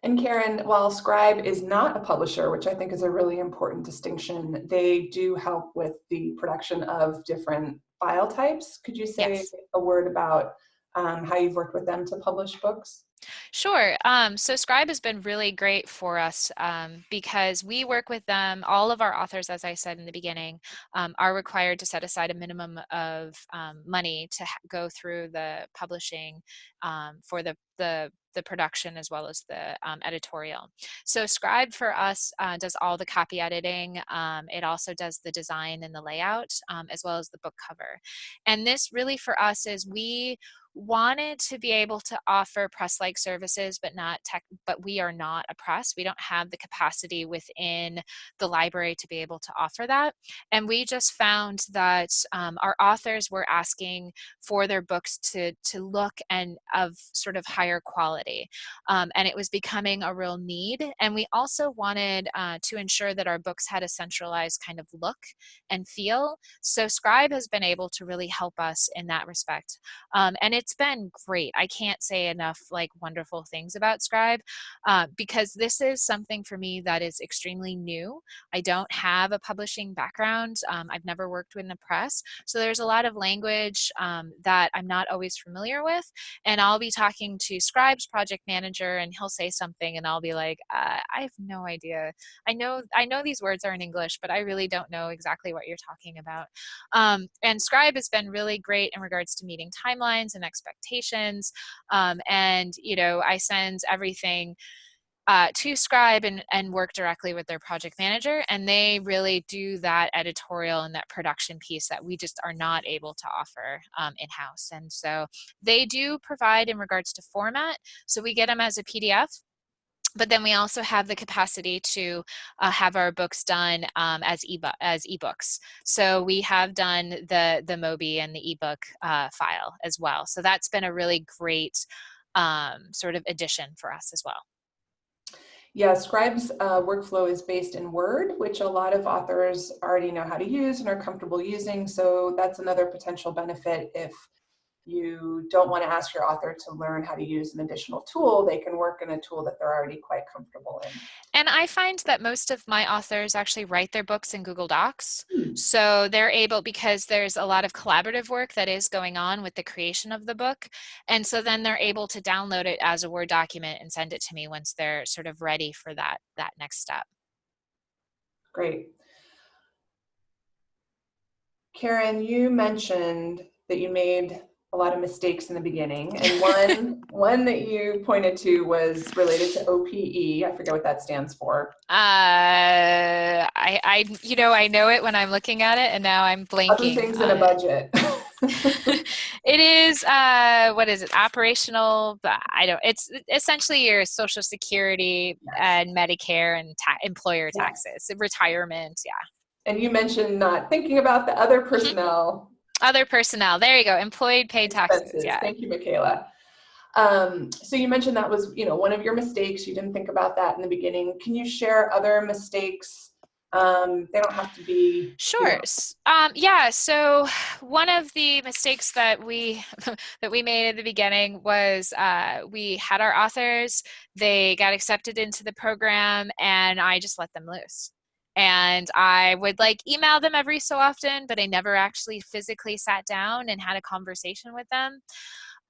And Karen, while Scribe is not a publisher, which I think is a really important distinction, they do help with the production of different file types. Could you say yes. a word about um, how you've worked with them to publish books? Sure. Um, so Scribe has been really great for us um, because we work with them. All of our authors, as I said in the beginning, um, are required to set aside a minimum of um, money to go through the publishing um, for the, the the production as well as the um, editorial. So Scribe for us uh, does all the copy editing. Um, it also does the design and the layout um, as well as the book cover. And this really for us is we wanted to be able to offer press-like services, but not tech, but we are not a press. We don't have the capacity within the library to be able to offer that. And we just found that um, our authors were asking for their books to, to look and of sort of higher quality. Um, and it was becoming a real need. And we also wanted uh, to ensure that our books had a centralized kind of look and feel. So Scribe has been able to really help us in that respect. Um, and it's been great. I can't say enough like wonderful things about Scribe uh, because this is something for me that is extremely new. I don't have a publishing background. Um, I've never worked in the press. So there's a lot of language um, that I'm not always familiar with. And I'll be talking to Scribe's project manager and he'll say something and I'll be like, uh, I have no idea. I know, I know these words are in English, but I really don't know exactly what you're talking about. Um, and Scribe has been really great in regards to meeting timelines and expectations. Um, and, you know, I send everything uh, to Scribe and, and work directly with their project manager. And they really do that editorial and that production piece that we just are not able to offer um, in-house. And so they do provide in regards to format. So we get them as a PDF but then we also have the capacity to uh, have our books done um, as e as ebooks. So we have done the the Mobi and the ebook uh, file as well. So that's been a really great um, sort of addition for us as well. Yeah, Scribe's uh, workflow is based in Word, which a lot of authors already know how to use and are comfortable using. So that's another potential benefit if you don't want to ask your author to learn how to use an additional tool, they can work in a tool that they're already quite comfortable in. And I find that most of my authors actually write their books in Google Docs. Hmm. So they're able, because there's a lot of collaborative work that is going on with the creation of the book. And so then they're able to download it as a Word document and send it to me once they're sort of ready for that, that next step. Great. Karen, you mentioned that you made a lot of mistakes in the beginning. And one one that you pointed to was related to OPE. I forget what that stands for. Uh, I, I, you know, I know it when I'm looking at it, and now I'm blanking. Other things in a budget. it is uh, what is it? Operational. I don't. It's essentially your Social Security yes. and Medicare and ta employer taxes, yes. retirement. Yeah. And you mentioned not thinking about the other mm-hmm. personnel other personnel. There you go. Employed paid taxes. Expenses. Yeah. Thank you, Michaela. Um, so you mentioned that was, you know, one of your mistakes. You didn't think about that in the beginning. Can you share other mistakes? Um, they don't have to be. Sure. You know. um, yeah. So one of the mistakes that we that we made at the beginning was uh, we had our authors. They got accepted into the program, and I just let them loose and I would like email them every so often, but I never actually physically sat down and had a conversation with them.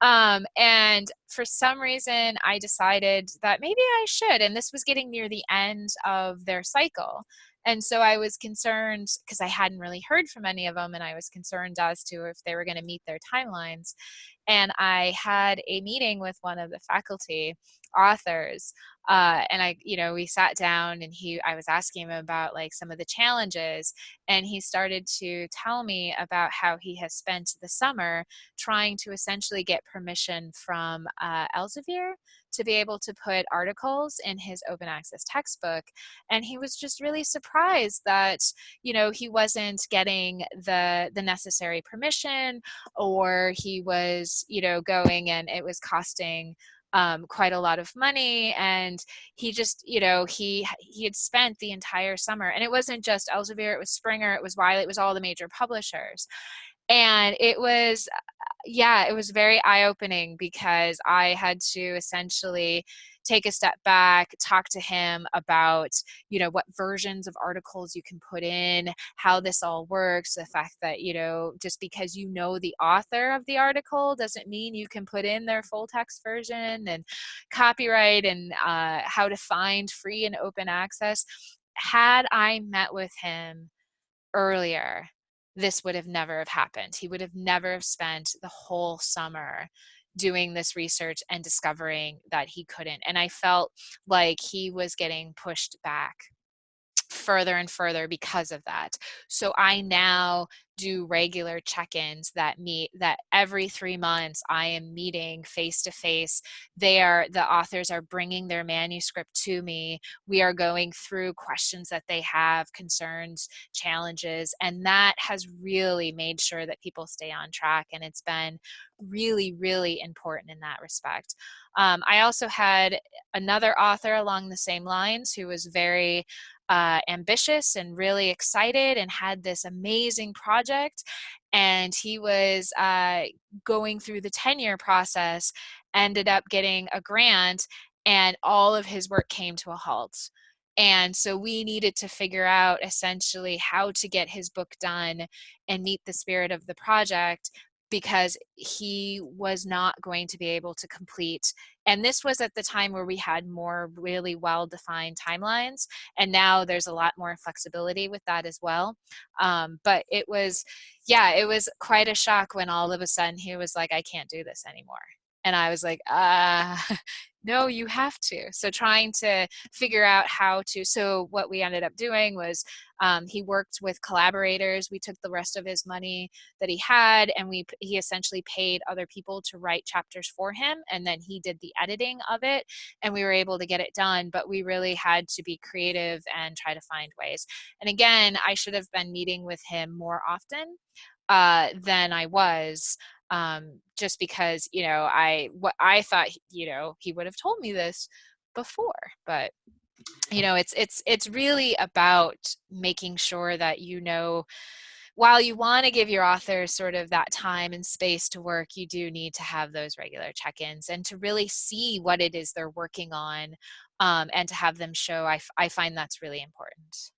Um, and for some reason, I decided that maybe I should. And this was getting near the end of their cycle. And so I was concerned because I hadn't really heard from any of them, and I was concerned as to if they were going to meet their timelines. And I had a meeting with one of the faculty authors uh, and I, you know, we sat down and he, I was asking him about like some of the challenges and he started to tell me about how he has spent the summer trying to essentially get permission from uh, Elsevier to be able to put articles in his open access textbook. And he was just really surprised that, you know, he wasn't getting the, the necessary permission or he was, you know, going and it was costing um, quite a lot of money and he just you know he he had spent the entire summer and it wasn't just Elsevier it was Springer it was Wiley it was all the major publishers and it was yeah, it was very eye opening because I had to essentially take a step back, talk to him about, you know, what versions of articles you can put in, how this all works, the fact that, you know, just because you know the author of the article doesn't mean you can put in their full text version and copyright and uh, how to find free and open access. Had I met with him earlier, this would have never have happened. He would have never have spent the whole summer doing this research and discovering that he couldn't. And I felt like he was getting pushed back further and further because of that. So I now do regular check-ins that meet that every three months I am meeting face to face. They are the authors are bringing their manuscript to me. We are going through questions that they have, concerns, challenges, and that has really made sure that people stay on track. And it's been really, really important in that respect. Um, I also had another author along the same lines who was very uh, ambitious and really excited and had this amazing project. And he was uh, going through the tenure process, ended up getting a grant, and all of his work came to a halt. And so we needed to figure out essentially how to get his book done and meet the spirit of the project because he was not going to be able to complete. And this was at the time where we had more really well defined timelines. And now there's a lot more flexibility with that as well. Um, but it was, yeah, it was quite a shock when all of a sudden he was like, I can't do this anymore. And I was like, uh, no, you have to. So trying to figure out how to, so what we ended up doing was um, he worked with collaborators. We took the rest of his money that he had and we he essentially paid other people to write chapters for him and then he did the editing of it and we were able to get it done but we really had to be creative and try to find ways. And again, I should have been meeting with him more often uh, than I was um, just because you know I what I thought you know he would have told me this before, but you know it's it's it's really about making sure that you know while you want to give your authors sort of that time and space to work, you do need to have those regular check-ins and to really see what it is they're working on um, and to have them show. I, I find that's really important.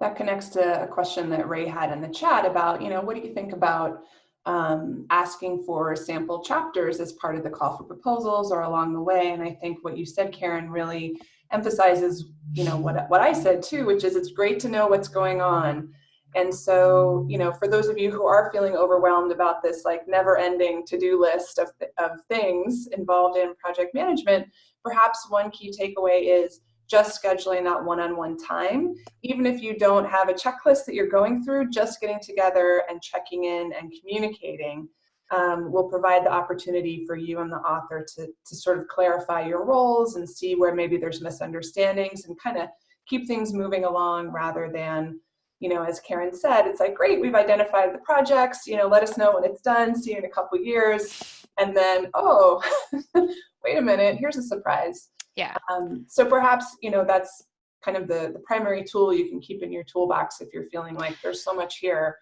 That connects to a question that Ray had in the chat about, you know, what do you think about um, asking for sample chapters as part of the call for proposals or along the way. And I think what you said, Karen, really emphasizes, you know, what, what I said too, which is it's great to know what's going on. And so, you know, for those of you who are feeling overwhelmed about this like never ending to-do list of, of things involved in project management, perhaps one key takeaway is just scheduling that one-on-one -on -one time. Even if you don't have a checklist that you're going through, just getting together and checking in and communicating um, will provide the opportunity for you and the author to, to sort of clarify your roles and see where maybe there's misunderstandings and kind of keep things moving along rather than, you know, as Karen said, it's like, great, we've identified the projects, you know, let us know when it's done, see you in a couple years. And then, oh, wait a minute, here's a surprise. Yeah. Um, so perhaps, you know, that's kind of the, the primary tool you can keep in your toolbox if you're feeling like there's so much here.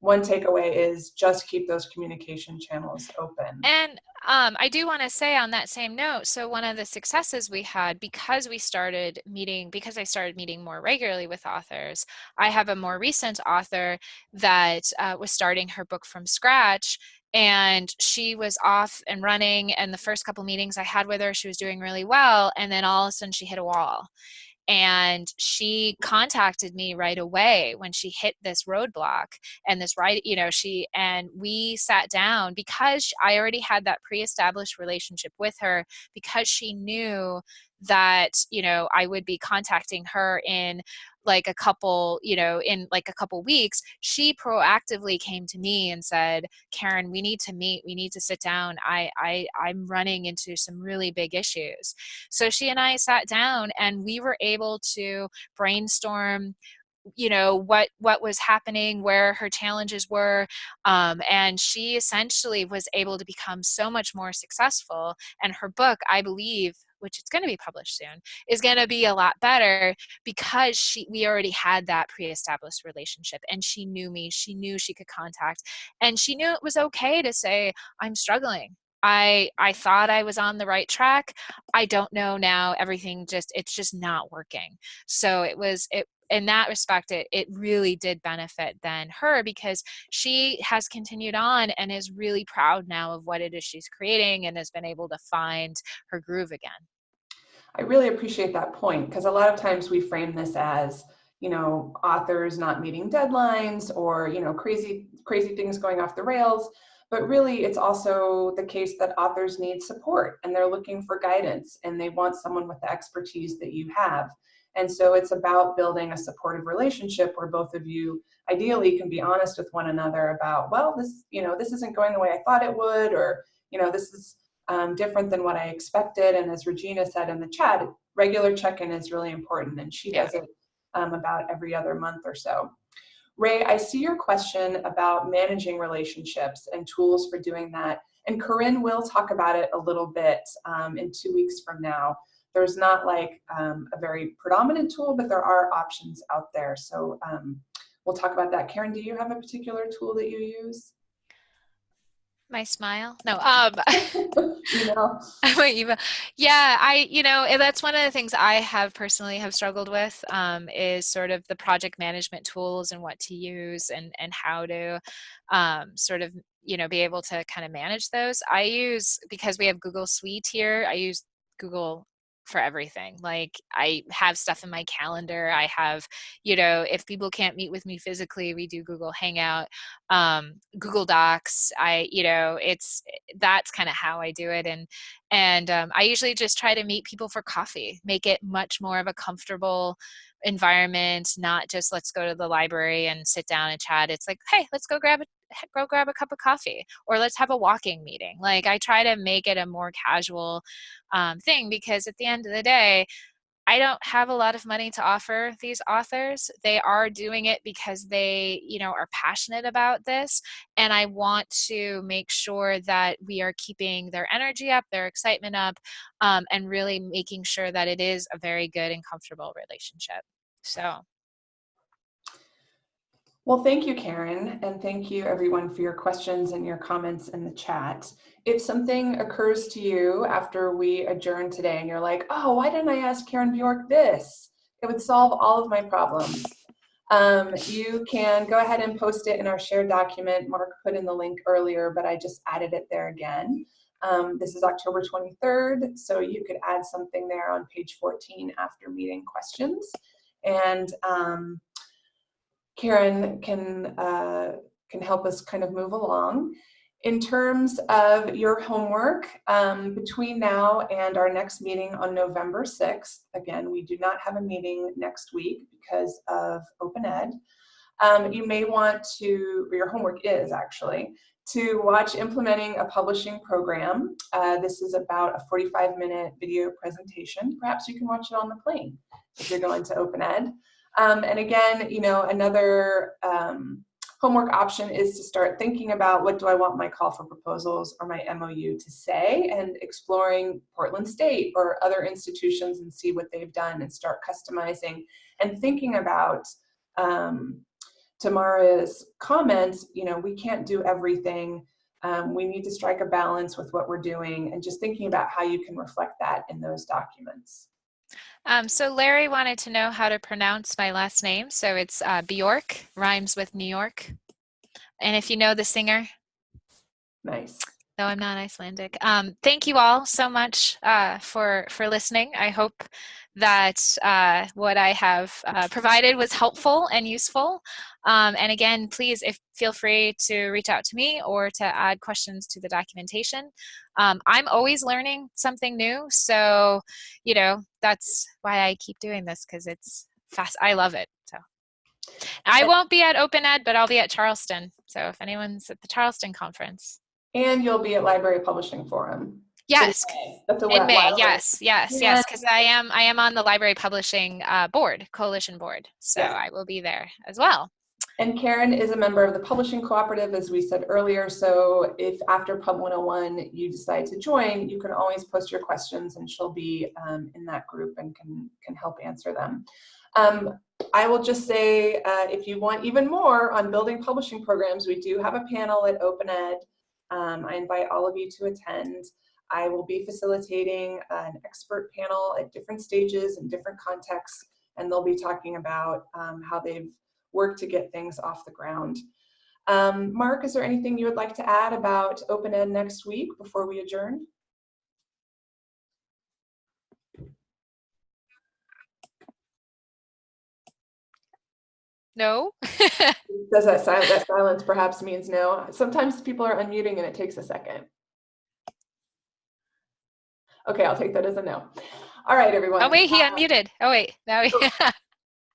One takeaway is just keep those communication channels open. And um, I do want to say on that same note, so one of the successes we had because we started meeting, because I started meeting more regularly with authors, I have a more recent author that uh, was starting her book from scratch and she was off and running and the first couple meetings i had with her she was doing really well and then all of a sudden she hit a wall. And she contacted me right away when she hit this roadblock and this right you know she and we sat down because i already had that pre-established relationship with her because she knew that you know i would be contacting her in like a couple, you know, in like a couple weeks, she proactively came to me and said, Karen, we need to meet, we need to sit down. I, I, I'm running into some really big issues. So she and I sat down and we were able to brainstorm you know what what was happening where her challenges were um, and she essentially was able to become so much more successful and her book i believe which it's going to be published soon, is going to be a lot better because she we already had that pre-established relationship and she knew me, she knew she could contact and she knew it was okay to say I'm struggling. I I thought I was on the right track. I don't know now. Everything just it's just not working. So it was it in that respect it, it really did benefit then her because she has continued on and is really proud now of what it is she's creating and has been able to find her groove again. I really appreciate that point because a lot of times we frame this as you know authors not meeting deadlines or you know crazy crazy things going off the rails but really, it's also the case that authors need support and they're looking for guidance and they want someone with the expertise that you have. And so it's about building a supportive relationship where both of you ideally can be honest with one another about, well, this, you know, this isn't going the way I thought it would, or, you know, this is um, different than what I expected. And as Regina said in the chat, regular check-in is really important and she does it um, about every other month or so. Ray, I see your question about managing relationships and tools for doing that. And Corinne will talk about it a little bit um, in two weeks from now. There's not like um, a very predominant tool, but there are options out there. So um, we'll talk about that. Karen, do you have a particular tool that you use? my smile no um email. my email yeah i you know that's one of the things i have personally have struggled with um, is sort of the project management tools and what to use and and how to um, sort of you know be able to kind of manage those i use because we have google suite here i use google for everything. Like I have stuff in my calendar. I have, you know, if people can't meet with me physically, we do Google Hangout, um, Google Docs. I, you know, it's that's kind of how I do it. And and um, I usually just try to meet people for coffee, make it much more of a comfortable environment, not just let's go to the library and sit down and chat. It's like, hey, let's go grab a go grab a cup of coffee or let's have a walking meeting like i try to make it a more casual um, thing because at the end of the day I don't have a lot of money to offer these authors. They are doing it because they, you know, are passionate about this. And I want to make sure that we are keeping their energy up, their excitement up, um, and really making sure that it is a very good and comfortable relationship. So well, thank you, Karen, and thank you everyone for your questions and your comments in the chat. If something occurs to you after we adjourn today and you're like, oh, why didn't I ask Karen Bjork this? It would solve all of my problems. Um, you can go ahead and post it in our shared document. Mark put in the link earlier, but I just added it there again. Um, this is October 23rd, so you could add something there on page 14 after meeting questions. And um, Karen can, uh, can help us kind of move along. In terms of your homework, um, between now and our next meeting on November 6th, again, we do not have a meeting next week because of Open Ed. Um, you may want to, your homework is actually, to watch Implementing a Publishing Program. Uh, this is about a 45 minute video presentation. Perhaps you can watch it on the plane if you're going to Open Ed. Um, and again, you know, another um, homework option is to start thinking about what do I want my call for proposals or my MOU to say and exploring Portland State or other institutions and see what they've done and start customizing and thinking about um, Tamara's comments, you know, we can't do everything. Um, we need to strike a balance with what we're doing and just thinking about how you can reflect that in those documents. Um, so Larry wanted to know how to pronounce my last name. So it's uh, Bjork, rhymes with New York. And if you know the singer. Nice. No, I'm not Icelandic. Um, thank you all so much uh, for, for listening. I hope that uh, what I have uh, provided was helpful and useful. Um, and again, please if, feel free to reach out to me or to add questions to the documentation. Um, I'm always learning something new. So, you know, that's why I keep doing this because it's fast. I love it. So I won't be at Open Ed, but I'll be at Charleston. So if anyone's at the Charleston conference. And you'll be at Library Publishing Forum. Yes, in May. Yes, yes, yeah. yes. Because I am I am on the library publishing uh, board, coalition board, so yeah. I will be there as well. And Karen is a member of the Publishing Cooperative, as we said earlier. So if after Pub 101 you decide to join, you can always post your questions and she'll be um, in that group and can, can help answer them. Um, I will just say, uh, if you want even more on building publishing programs, we do have a panel at OpenEd. Um, I invite all of you to attend. I will be facilitating an expert panel at different stages and different contexts, and they'll be talking about um, how they've worked to get things off the ground. Um, Mark, is there anything you would like to add about OpenEd next week before we adjourn? No? Does that, sil that silence perhaps means no? Sometimes people are unmuting and it takes a second. Okay, I'll take that as a no. All right, everyone. oh, wait, he Uh, unmuted. Oh, wait. Now he,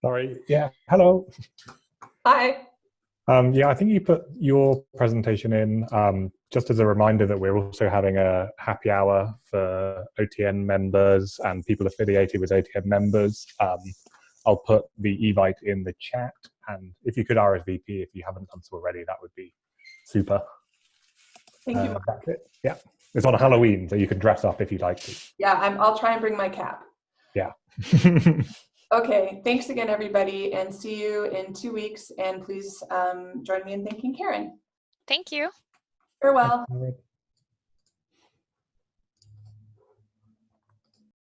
Sorry. Yeah. Hello. Hi. Um, yeah, I think you put your presentation in um, just as a reminder that we're also having a happy hour for OTN members and people affiliated with OTN members. Um, I'll put the evite in the chat, and if you could RSVP if you haven't done so already, that would be super. Thank you. Uh, Mark. that's it. Yeah, it's on Halloween, so you can dress up if you'd like to. Yeah, I'm, I'll try and bring my cap. Yeah. Okay, thanks again, everybody, and see you in two weeks. And please um, join me in thanking Karen. thank you. Farewell. Alright.